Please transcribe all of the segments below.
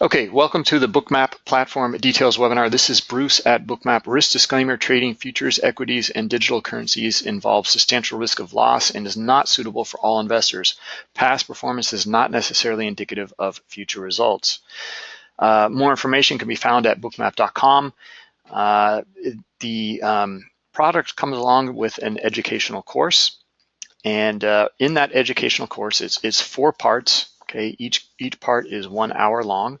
Okay, welcome to the Bookmap Platform Details webinar. This is Bruce at Bookmap. Risk disclaimer, trading futures, equities, and digital currencies involves substantial risk of loss and is not suitable for all investors. Past performance is not necessarily indicative of future results. Uh, more information can be found at bookmap.com. Uh, the um, product comes along with an educational course. And uh, in that educational course, it's, it's four parts Okay, each each part is one hour long,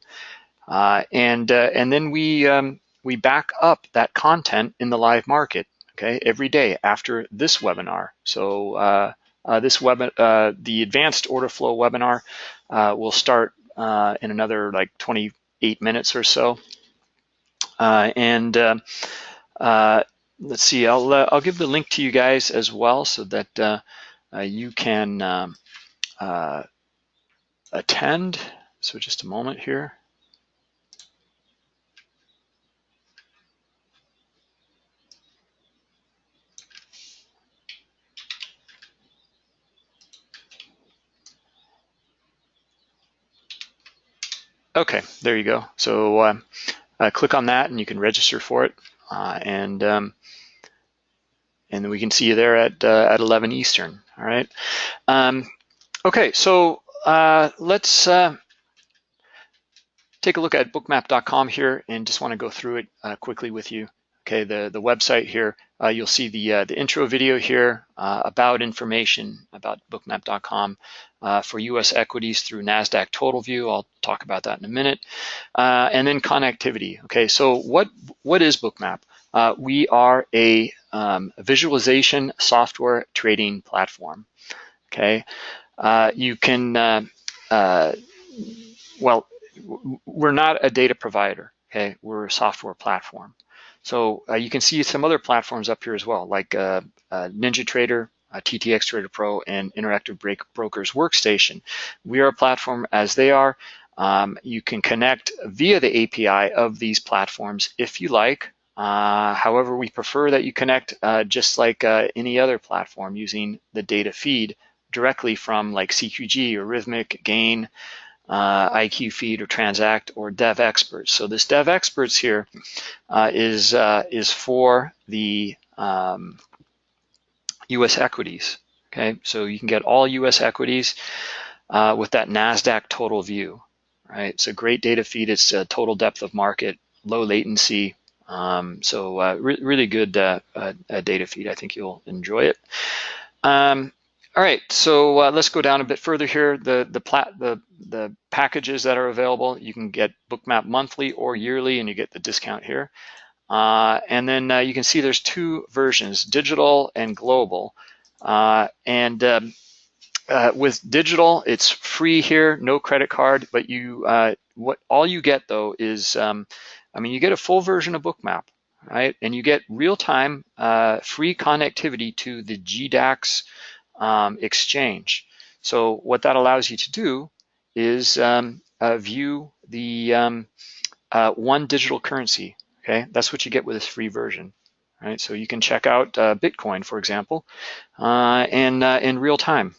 uh, and uh, and then we um, we back up that content in the live market. Okay, every day after this webinar. So uh, uh this web uh, the advanced order flow webinar uh, will start in another like 28 minutes or so, and let's see. I'll I'll give the link to you guys as well so that you can. Um, attend. So just a moment here. Okay, there you go. So uh, uh, click on that and you can register for it. Uh, and um, and we can see you there at, uh, at 11 Eastern, all right? Um, okay, so uh, let's uh, take a look at bookmap.com here and just want to go through it uh, quickly with you. Okay, the, the website here, uh, you'll see the, uh, the intro video here about information about bookmap.com for US equities through NASDAQ Total View. I'll talk about that in a minute. and then connectivity. Okay, so what, what is Bookmap? we are a um, visualization software trading platform. Okay, you can, uh, uh, well, we're not a data provider, okay? We're a software platform. So uh, you can see some other platforms up here as well, like uh, NinjaTrader, TTX Trader Pro, and Interactive Break Brokers Workstation. We are a platform as they are. Um, you can connect via the API of these platforms if you like. Uh, however, we prefer that you connect uh, just like uh, any other platform using the data feed directly from like CQG or Rithmic, Gain, uh, IQ Feed or Transact or Devexperts. So this Devexperts here uh, is uh, is for the um, U.S. equities. Okay, so you can get all U.S. equities uh, with that Nasdaq total view. Right, it's a great data feed. It's a total depth of market, low latency. Um, so uh, re really good uh, data feed. I think you'll enjoy it. Um, all right, so uh, let's go down a bit further here. The the plat the the packages that are available, you can get Bookmap monthly or yearly, and you get the discount here. Uh, and then uh, you can see there's two versions, digital and global. Uh, and um, uh, with digital, it's free here, no credit card, but you uh, what all you get though is, um, I mean, you get a full version of Bookmap, right? And you get real-time free connectivity to the GDAX um, exchange. So what that allows you to do is um, uh, view the um, uh, one digital currency. Okay, that's what you get with this free version. Right, so you can check out uh, Bitcoin, for example, uh, in uh, in real time.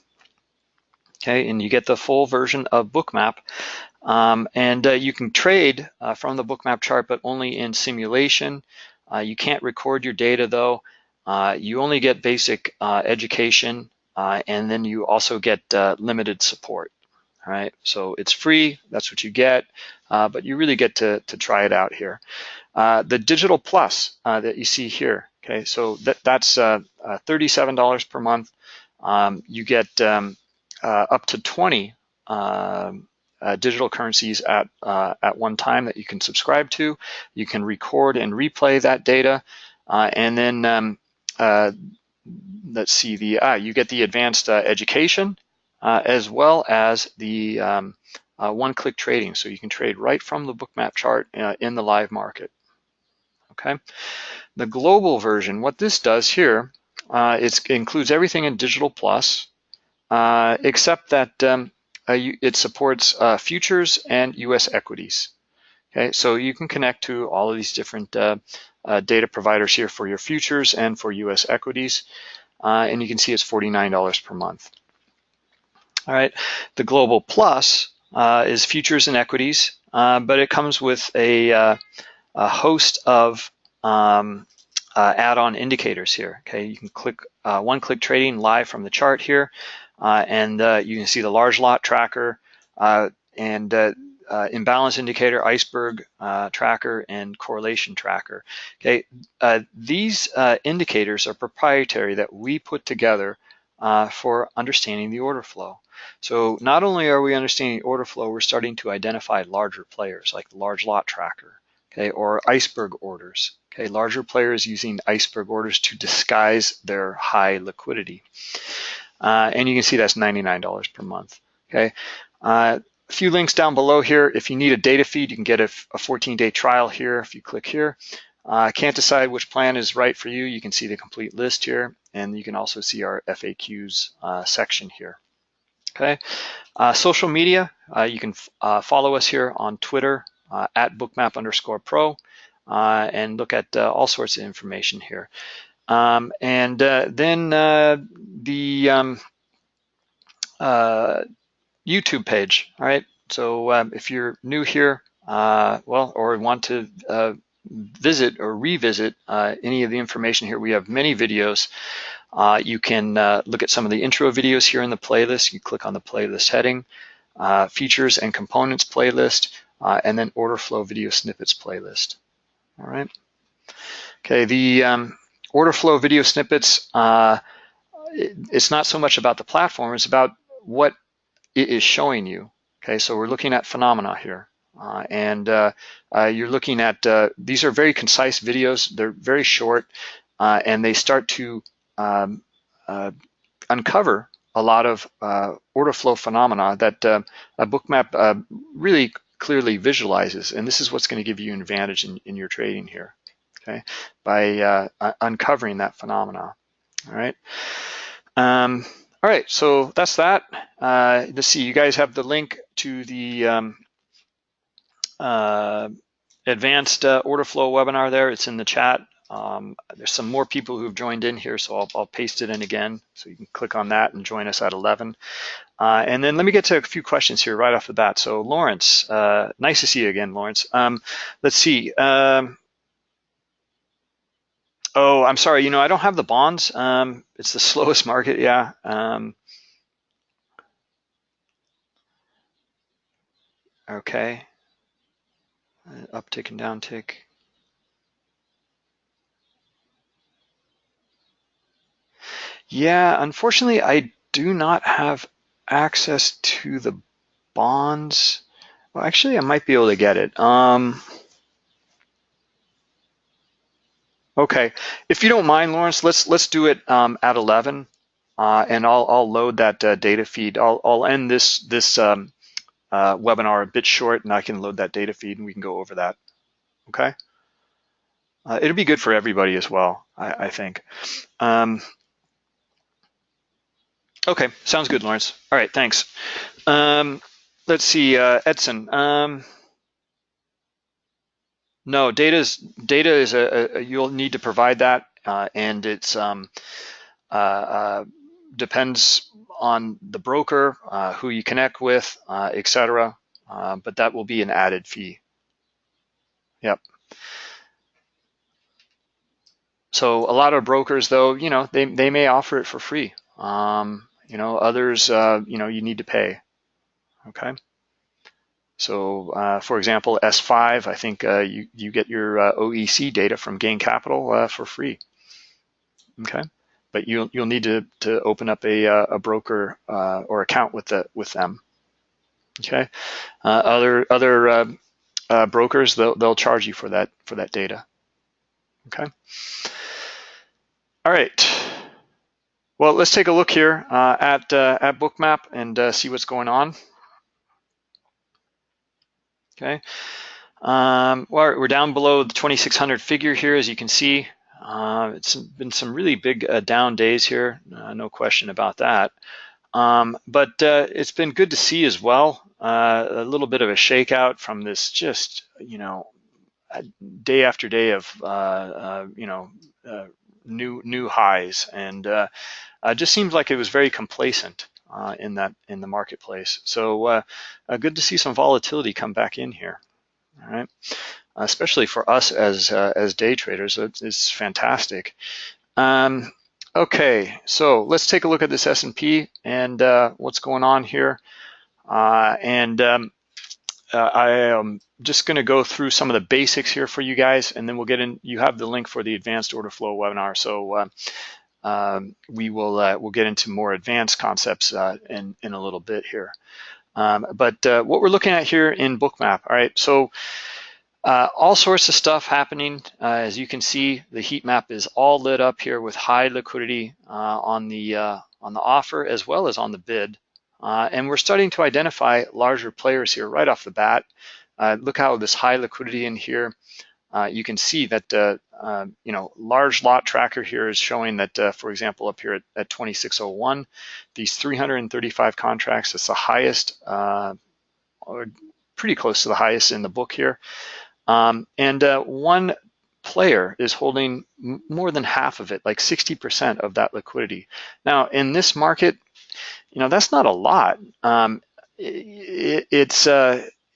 Okay, and you get the full version of Bookmap, um, and uh, you can trade from the Bookmap chart, but only in simulation. you can't record your data though. you only get basic education uh, and then you also get uh, limited support. All right, so it's free, that's what you get, uh, but you really get to, to try it out here. Uh, the Digital Plus uh, that you see here, okay, so that, that's uh, $37 per month. Um, you get um, up to 20 um, digital currencies at, at one time that you can subscribe to. You can record and replay that data, and then um, let's see, the ah, you get the advanced uh, education uh, as well as the um, uh, one-click trading. So you can trade right from the bookmap chart uh, in the live market. Okay, the global version, what this does here, uh, it includes everything in Digital Plus, uh, except that um, you, it supports futures and U.S. equities. Okay, so you can connect to all of these different uh, data providers here for your futures and for US equities. Uh, and you can see it's $49 per month. All right, the Global Plus uh, is futures and equities. uh, but it comes with a, uh, a host of um, uh, add-on indicators here. Okay, you can click uh, one-click trading live from the chart here, uh, and you can see the large lot tracker and uh, imbalance indicator, iceberg uh, tracker, and correlation tracker. Okay, uh, these uh, indicators are proprietary that we put together uh, for understanding the order flow. So not only are we understanding order flow, we're starting to identify larger players like the large lot tracker, okay, or iceberg orders. Okay, larger players using iceberg orders to disguise their high liquidity. Uh, and you can see that's $99 per month. Okay, a few links down below here. If you need a data feed, you can get a 14-day trial here if you click here. Uh, can't decide which plan is right for you. You can see the complete list here, and you can also see our FAQs uh, section here. Okay, uh, social media, uh, you can uh, follow us here on Twitter uh, at bookmap underscore pro and look at all sorts of information here. Um, and then the um, YouTube page, all right? So um, if you're new here, uh, well, or want to uh, visit or revisit uh, any of the information here, we have many videos. Uh, you can uh, look at some of the intro videos here in the playlist. You click on the playlist heading, uh, features and components playlist, and then order flow video snippets playlist, all right? Okay, the um, order flow video snippets, it's not so much about the platform, it's about what it is showing you. Okay, so we're looking at phenomena here. Uh, and uh, uh, you're looking at, uh, these are very concise videos, they're very short, uh, and they start to um, uh, uncover a lot of order flow phenomena that a book bookmap really clearly visualizes, and this is what's gonna give you an advantage in, in your trading here, okay, by uncovering that phenomena, all right? Um, all right, so that's that. Uh, let's see, you guys have the link to the um, uh, advanced uh, order flow webinar there. It's in the chat. Um, there's some more people who've joined in here, so I'll, I'll, paste it in again. So you can click on that and join us at 11. Uh, and then let me get to a few questions here right off the bat. So Lawrence, uh, nice to see you again, Lawrence. Um, let's see. Um, Oh, I'm sorry. You know, I don't have the bonds. Um, it's the slowest market. Yeah. Um, okay. Uh, uptick and downtick. Yeah, unfortunately, I do not have access to the bonds. Well, actually, I might be able to get it. Um, Okay, if you don't mind, Lawrence, let's let's do it um, at 11, uh, and I'll I'll load that uh, data feed. I'll I'll end this this um, uh, webinar a bit short, and I can load that data feed, and we can go over that. Okay, uh, it'll be good for everybody as well, I, I think. Um, okay, sounds good, Lawrence. All right, thanks. Um, let's see, uh, Edson. No, data is data is a, a, you'll need to provide that, uh, and it's um, uh, uh, depends on the broker, uh, who you connect with, uh, etc. Uh, but that will be an added fee. Yep. So a lot of brokers, though, you know, they they may offer it for free. Um, you know, others, you know, you need to pay. Okay. So uh, for example, S5, I think uh, you, you get your uh, OEC data from Gain Capital uh, for free, okay? But you'll, you'll need to, to open up a, uh, a broker uh, or account with, the, with them, okay? other other brokers, they'll, they'll charge you for that, for that data, okay? All right. Well, let's take a look here at, at Bookmap and see what's going on. Okay. Um, well, we're down below the 2600 figure here, as you can see. Uh, it's been some really big uh, down days here, uh, no question about that. Um, but uh, it's been good to see as well, uh, a little bit of a shakeout from this just, you know, day after day of, uh, you know, new new highs. And just seems like it was very complacent uh, in that in the marketplace. So uh, uh, good to see some volatility come back in here. all right? Especially for us as uh, as day traders, it's, it's fantastic. Um, okay, so let's take a look at this S&P and uh, what's going on here. Uh, and um, I am just going to go through some of the basics here for you guys, and then we'll get in. You have the link for the advanced order flow webinar, so um, we will uh, we'll get into more advanced concepts uh, in in a little bit here. Um, but uh, what we're looking at here in Bookmap, all right, so uh, all sorts of stuff happening. Uh, as you can see, the heat map is all lit up here with high liquidity uh, on the on the offer as well as on the bid. and we're starting to identify larger players here right off the bat. look how this high liquidity in here. Uh, you can see that uh, uh, you know large lot tracker here is showing that, uh, for example, up here at, at 2601, these 335 contracts, it's the highest, uh, or pretty close to the highest in the book here. Um, and uh, one player is holding more than half of it, like 60% of that liquidity. Now, in this market, you know, that's not a lot. Um, it, it's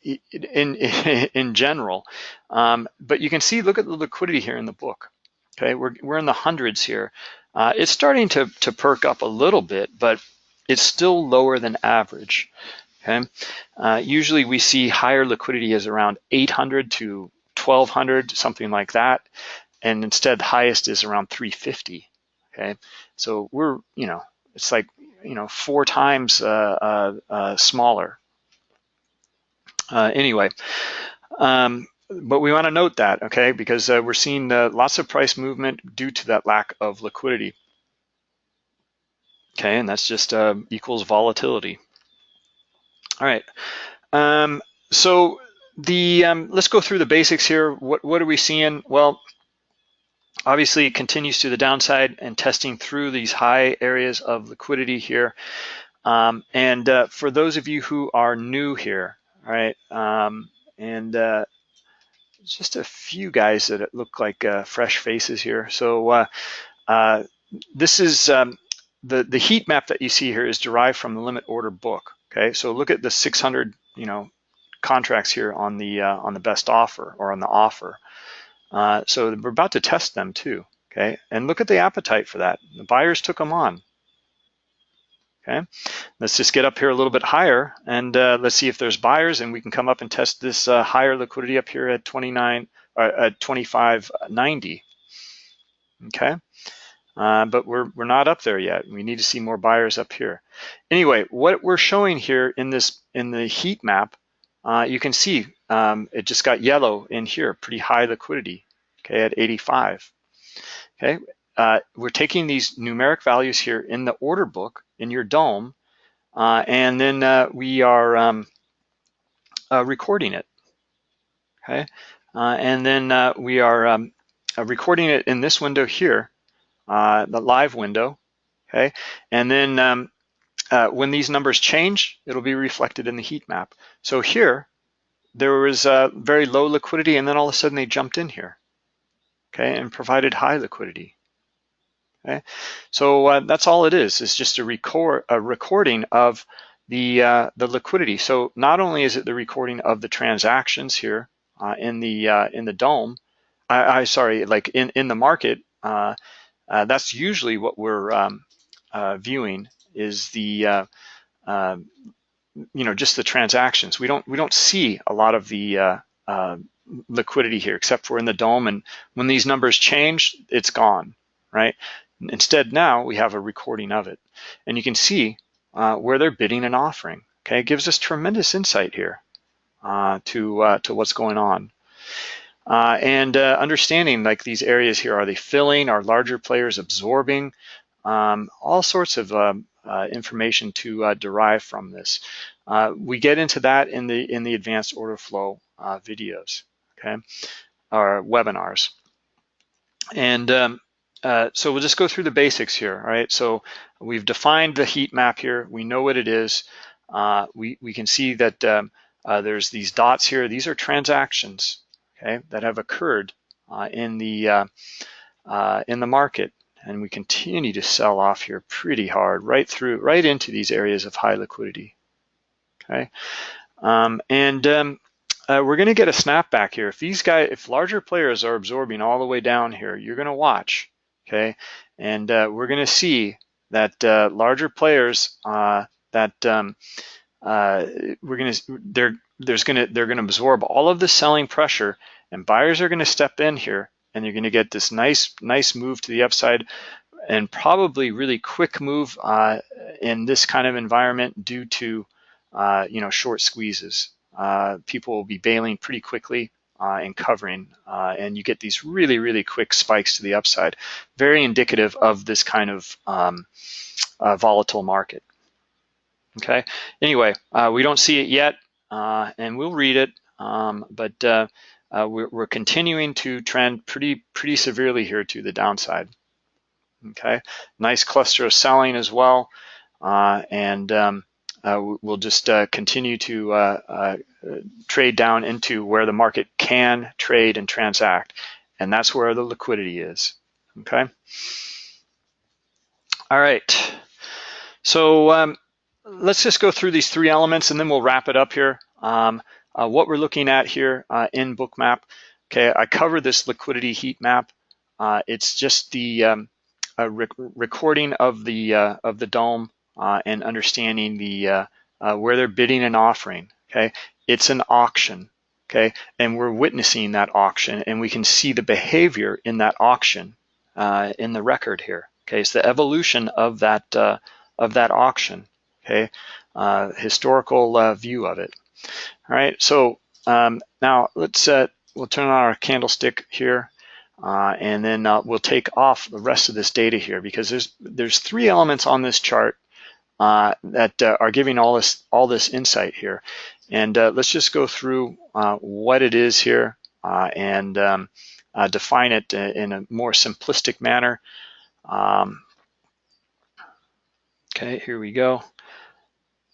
in, in general. Um, but you can see, look at the liquidity here in the book. Okay, we're, we're in the hundreds here. Uh, it's starting to, to perk up a little bit, but it's still lower than average. Okay, uh, usually we see higher liquidity as around 800 to 1200, something like that. And instead, the highest is around 350. Okay, so we're, you know, it's like, you know, four times uh, uh, uh smaller uh, anyway, um, but we want to note that, okay, because uh, we're seeing uh, lots of price movement due to that lack of liquidity. Okay, and that's just uh, equals volatility. All right, um, so the um, let's go through the basics here. What what are we seeing? Well, obviously it continues to the downside and testing through these high areas of liquidity here. Um, and uh, for those of you who are new here, all right, um, and uh, just a few guys that look like uh, fresh faces here. So uh, uh, this is um, the the heat map that you see here is derived from the limit order book. Okay, so look at the 600 you know contracts here on the uh, on the best offer or on the offer. Uh, so we're about to test them too. Okay, and look at the appetite for that. The buyers took them on. Okay, let's just get up here a little bit higher and uh, let's see if there's buyers and we can come up and test this uh, higher liquidity up here at 29 uh, at 25.90. Okay, uh, but we're we're not up there yet. We need to see more buyers up here. Anyway, what we're showing here in this in the heat map, uh, you can see um, it just got yellow in here, pretty high liquidity. Okay, at 85. Okay, uh, we're taking these numeric values here in the order book in your DOM, uh, and then uh, we are um, uh, recording it, okay? Uh, and then uh, we are um, recording it in this window here, the live window, okay? And then um, when these numbers change, it'll be reflected in the heat map. So here, there was very low liquidity, and then all of a sudden they jumped in here, okay, and provided high liquidity. Okay, so uh, that's all it is. It's just a record a recording of the uh, the liquidity. So not only is it the recording of the transactions here uh, in the uh, in the DOM, I, I, sorry, like in in the market. Uh, uh, that's usually what we're um, viewing is the um, you know just the transactions. We don't we don't see a lot of the liquidity here except for in the DOM. And when these numbers change, it's gone, right? Instead, now we have a recording of it. And you can see uh, where they're bidding and offering. Okay, it gives us tremendous insight here uh, to, uh, to what's going on. Uh, and uh, understanding like these areas here, are they filling? Are larger players absorbing? Um, all sorts of um, uh, information to derive from this. we get into that in the in the advanced order flow videos, okay, or webinars. And um, uh, so we'll just go through the basics here, all right? So we've defined the heat map here. We know what it is. Uh, we, we can see that um, uh, there's these dots here. These are transactions, okay, that have occurred uh, in the uh, in the market. And we continue to sell off here pretty hard, right through, right into these areas of high liquidity, okay? Um, and um, uh, we're going to get a snapback here. If these guys, if larger players are absorbing all the way down here, you're going to watch, okay? And uh, we're going to see that uh, larger players uh, that um, uh, we're going to they're there's going to they're going to absorb all of the selling pressure, and buyers are going to step in here, and you're going to get this nice nice move to the upside, and probably really quick move uh, in this kind of environment due to you know short squeezes uh, people will be bailing pretty quickly uh, and covering, uh, and you get these really, really quick spikes to the upside. Very indicative of this kind of um, uh, volatile market. Okay, anyway, uh, we don't see it yet, uh, and we'll read it, um, but we're, we're, continuing to trend pretty, pretty severely here to the downside. Okay, nice cluster of selling as well, and um, uh, we'll just uh, continue to uh, trade down into where the market can trade and transact. And that's where the liquidity is, okay? All right, so um, let's just go through these three elements and then we'll wrap it up here. Um, uh, what we're looking at here uh, in Bookmap, okay, I covered this liquidity heat map. Uh, it's just the um, rec recording of the of the DOM uh, and understanding the uh, uh, where they're bidding and offering. Okay, it's an auction. Okay, and we're witnessing that auction, and we can see the behavior in that auction uh, in the record here. Okay, it's the evolution of that of that auction. Okay, historical view of it. All right, so um, now let's we'll turn on our candlestick here. Uh, and then uh, we'll take off the rest of this data here because there's there's three elements on this chart uh, that uh, are giving all this all this insight here. And uh, let's just go through uh, what it is here uh, and um, uh, define it in a more simplistic manner. Um, okay, here we go.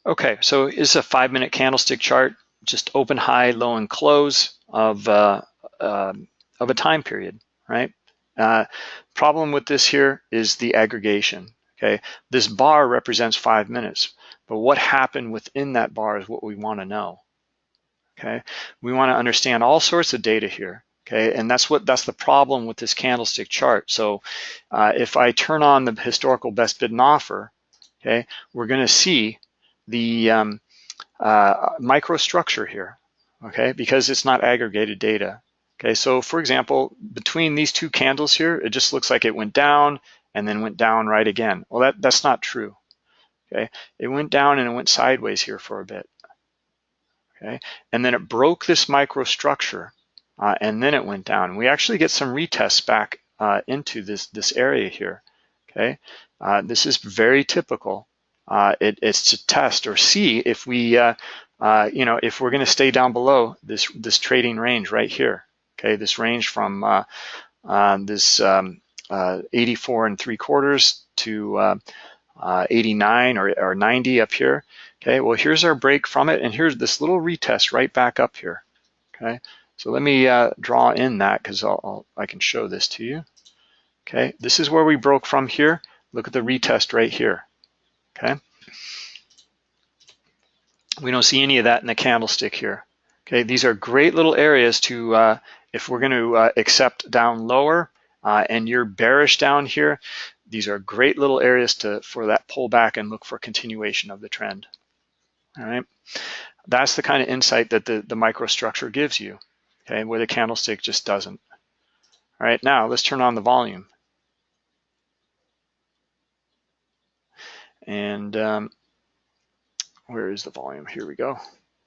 Okay, so it's a five minute candlestick chart, just open, high, low, and close of, um, of a time period, right? problem with this here is the aggregation. Okay, this bar represents five minutes, but what happened within that bar is what we want to know. Okay, we want to understand all sorts of data here. Okay, and that's what that's the problem with this candlestick chart. So uh, if I turn on the historical best bid and offer, okay, we're going to see the um, uh, microstructure here. Okay, because it's not aggregated data. Okay, so for example, between these two candles here, it just looks like it went down and then went down right again. Well, that, that's not true. Okay, it went down and it went sideways here for a bit. Okay, and then it broke this microstructure uh, and then it went down. We actually get some retests back uh, into this, this area here. Okay, uh, this is very typical. Uh, it, it's to test or see if we, uh, uh, you know, if we're going to stay down below this this trading range right here. Okay, this range from this um, 84 and three quarters to uh, uh, 89 or, or 90 up here. Okay, well, here's our break from it, and here's this little retest right back up here. Okay, so let me uh, draw in that because I'll, I'll, I can show this to you. Okay, this is where we broke from here. Look at the retest right here. Okay, we don't see any of that in the candlestick here. Okay, these are great little areas to, uh, if we're going to uh, accept down lower, uh, and you're bearish down here, these are great little areas to for that pullback and look for continuation of the trend. All right, that's the kind of insight that the, the microstructure gives you, okay, where the candlestick just doesn't. All right, now let's turn on the volume. And um, where is the volume? Here we go.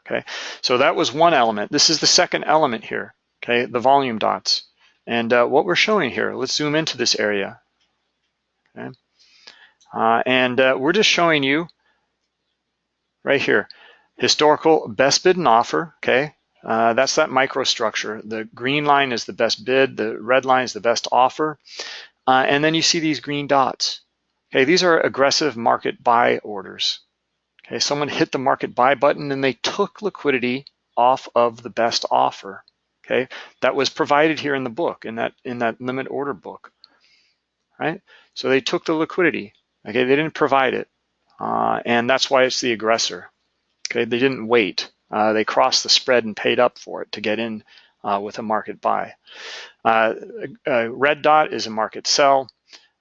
Okay, so that was one element. This is the second element here, okay, the volume dots. And uh, what we're showing here, let's zoom into this area. Okay. Uh, and uh, we're just showing you right here, historical best bid and offer, okay? Uh, that's that microstructure. The green line is the best bid, the red line is the best offer. Uh, and then you see these green dots. Okay, these are aggressive market buy orders. Okay, someone hit the market buy button and they took liquidity off of the best offer okay? That was provided here in the book, in that, in that limit order book, right? So they took the liquidity, okay? They didn't provide it, uh, and that's why it's the aggressor, okay? They didn't wait, Uh, they crossed the spread and paid up for it to get in uh, with a market buy. Uh, a red dot is a market sell.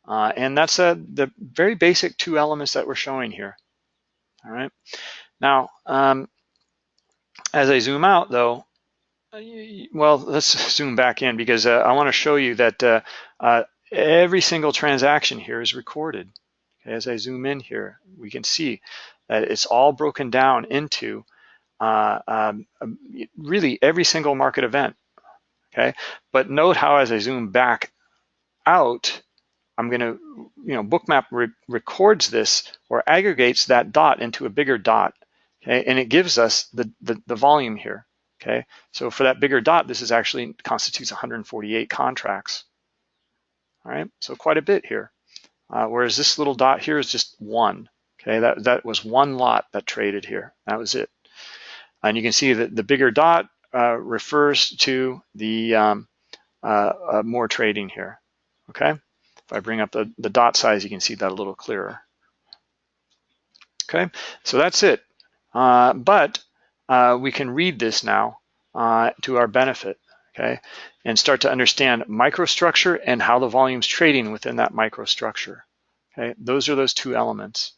Uh, and that's a, the very basic two elements that we're showing here. All right. Now, um, as I zoom out though, well, let's zoom back in because uh, I want to show you that uh, uh, every single transaction here is recorded. As I zoom in here, we can see that it's all broken down into uh, um, um really every single market event. Okay, but note how as I zoom back out, I'm going to, you know, Bookmap re records this or aggregates that dot into a bigger dot, okay, and it gives us the, the, the volume here, okay. So for that bigger dot, this is actually constitutes 148 contracts, all right. So quite a bit here, uh, whereas this little dot here is just one, okay. That that was one lot that traded here. That was it, and you can see that the bigger dot uh, refers to the um, uh, uh more trading here, okay. If I bring up the, the dot size, you can see that a little clearer. Okay, so that's it. Uh, but uh, we can read this now uh, to our benefit, okay, and start to understand microstructure and how the volume's trading within that microstructure. Okay, those are those two elements.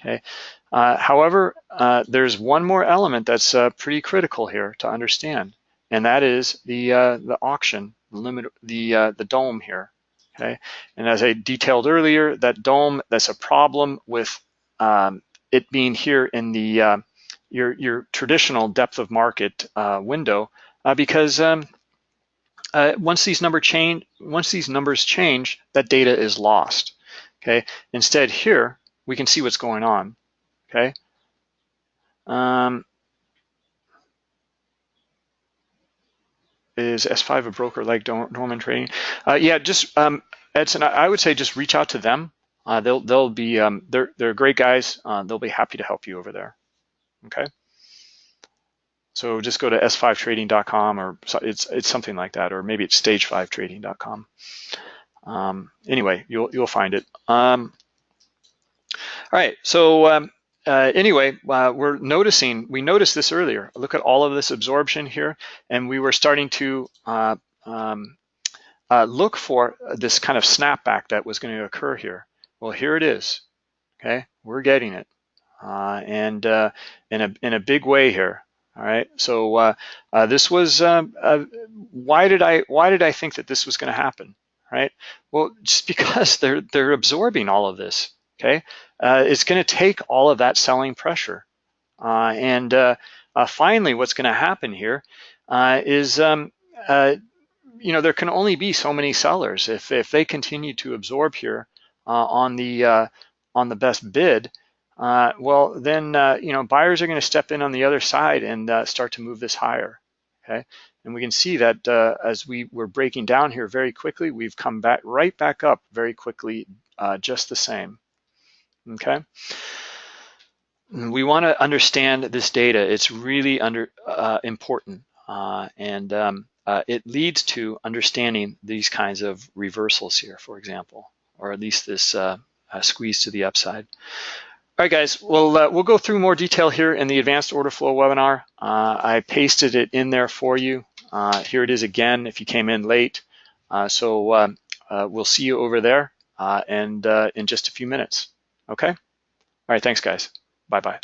Okay, uh, however, uh, there's one more element that's uh, pretty critical here to understand, and that is the the auction, the limit, the the DOM here. Okay, and as I detailed earlier, that DOM that's a problem with um, it being here in the uh, your, your traditional depth of market uh, window uh, because um, uh, once these number change, once these numbers change, that data is lost. Okay, instead here we can see what's going on. Okay, um, is S5 a broker like Norman Trading? Uh, yeah, just um, Edson, I would say just reach out to them. Uh, they'll they'll be um, they're they're great guys. Uh, they'll be happy to help you over there. Okay. So just go to s5trading.com or it's it's something like that, or maybe it's stage5trading.com. Um, anyway, you'll you'll find it. Um, all right. So um, uh, anyway, uh, we're noticing, we noticed this earlier. Look at all of this absorption here, and we were starting to uh, um, uh, look for this kind of snapback that was going to occur here. Well, here it is. Okay, we're getting it, and uh, in a in a big way here. All right, so this was um, why did I why did I think that this was going to happen? Right? Well, just because they're they're absorbing all of this okay? Uh, it's gonna take all of that selling pressure. Uh, and uh, uh finally, what's gonna happen here uh, is, um, uh, you know, there can only be so many sellers. If, if they continue to absorb here on the on the best bid, well, then, you know, buyers are gonna step in on the other side and start to move this higher, okay? And we can see that uh, as we were breaking down here very quickly, we've come back right back up very quickly, uh, just the same okay? We want to understand this data. It's really under uh, important, uh, and um, uh, it leads to understanding these kinds of reversals here, for example, or at least this uh, uh, squeeze to the upside. All right, guys, well, uh, we'll go through more detail here in the advanced order flow webinar. Uh, I pasted it in there for you. Uh, here it is again if you came in late. Uh, so um, we'll see you over there and in just a few minutes. Okay? All right, thanks guys. Bye-bye.